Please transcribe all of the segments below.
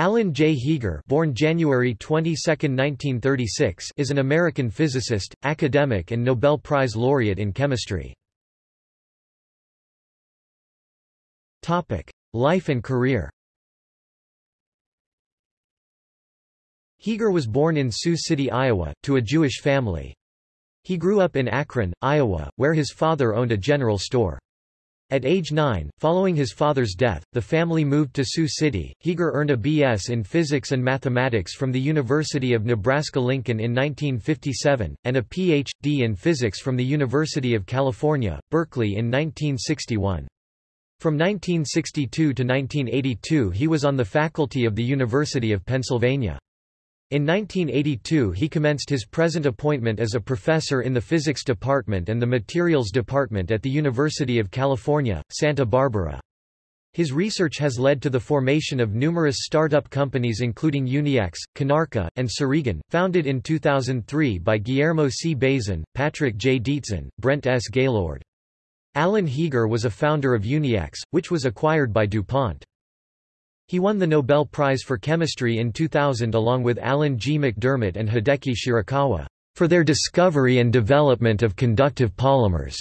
Alan J. Heeger born January 22, 1936, is an American physicist, academic and Nobel Prize laureate in chemistry. Life and career Heeger was born in Sioux City, Iowa, to a Jewish family. He grew up in Akron, Iowa, where his father owned a general store. At age 9, following his father's death, the family moved to Sioux City. Heeger earned a B.S. in physics and mathematics from the University of Nebraska-Lincoln in 1957, and a Ph.D. in physics from the University of California, Berkeley in 1961. From 1962 to 1982 he was on the faculty of the University of Pennsylvania. In 1982 he commenced his present appointment as a professor in the Physics Department and the Materials Department at the University of California, Santa Barbara. His research has led to the formation of numerous startup companies including Uniax, Konarka, and Sirigen, founded in 2003 by Guillermo C. Bazan, Patrick J. Dietzen, Brent S. Gaylord. Alan Heeger was a founder of Uniax, which was acquired by DuPont. He won the Nobel Prize for Chemistry in 2000 along with Alan G. MacDiarmid and Hideki Shirakawa, for their discovery and development of conductive polymers.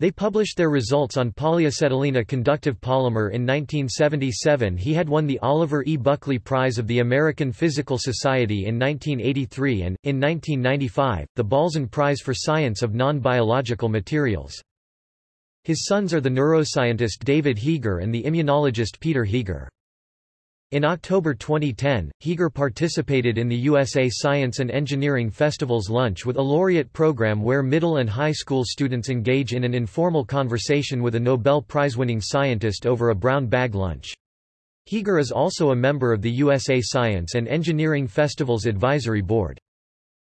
They published their results on polyacetylene a conductive polymer in 1977 he had won the Oliver E. Buckley Prize of the American Physical Society in 1983 and, in 1995, the Balzan Prize for Science of Non-Biological Materials. His sons are the neuroscientist David Heeger and the immunologist Peter Heeger. In October 2010, Heeger participated in the USA Science and Engineering Festival's Lunch with a Laureate program where middle and high school students engage in an informal conversation with a Nobel Prize-winning scientist over a brown bag lunch. Heeger is also a member of the USA Science and Engineering Festival's Advisory Board.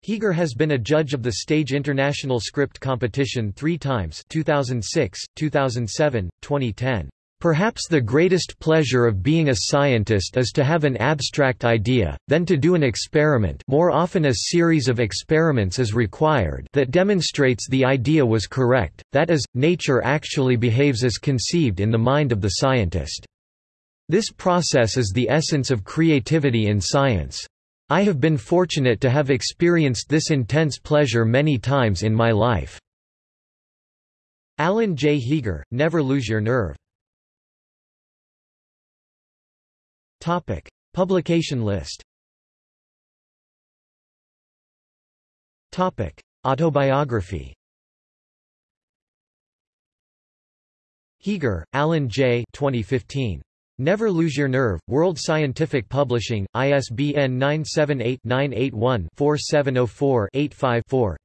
Heeger has been a judge of the Stage International Script Competition three times 2006, 2007, 2010. Perhaps the greatest pleasure of being a scientist is to have an abstract idea, then to do an experiment more often a series of experiments is required that demonstrates the idea was correct, that is, nature actually behaves as conceived in the mind of the scientist. This process is the essence of creativity in science. I have been fortunate to have experienced this intense pleasure many times in my life. Alan J. Heeger, Never Lose Your Nerve Topic. Publication list Topic. Autobiography Heeger, Alan J. 2015. Never Lose Your Nerve, World Scientific Publishing, ISBN 978-981-4704-85-4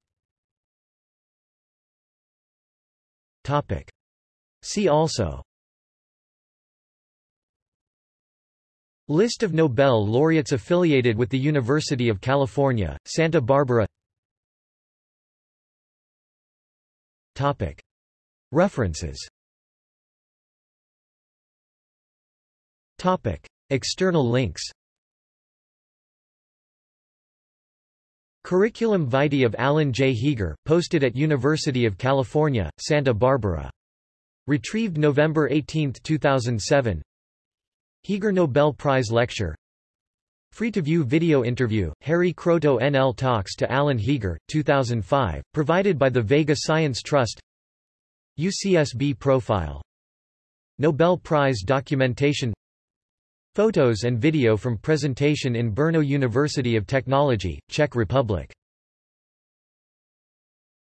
See also List of Nobel laureates affiliated with the University of California, Santa Barbara. References. External links. Curriculum vitae of Alan J. Heeger, posted at University of California, Santa Barbara. Retrieved November 18, 2007 Heeger Nobel Prize Lecture. Free-to-view video interview, Harry Kroto NL talks to Alan Heeger, 2005, provided by the Vega Science Trust. UCSB profile. Nobel Prize documentation. Photos and video from presentation in Brno University of Technology, Czech Republic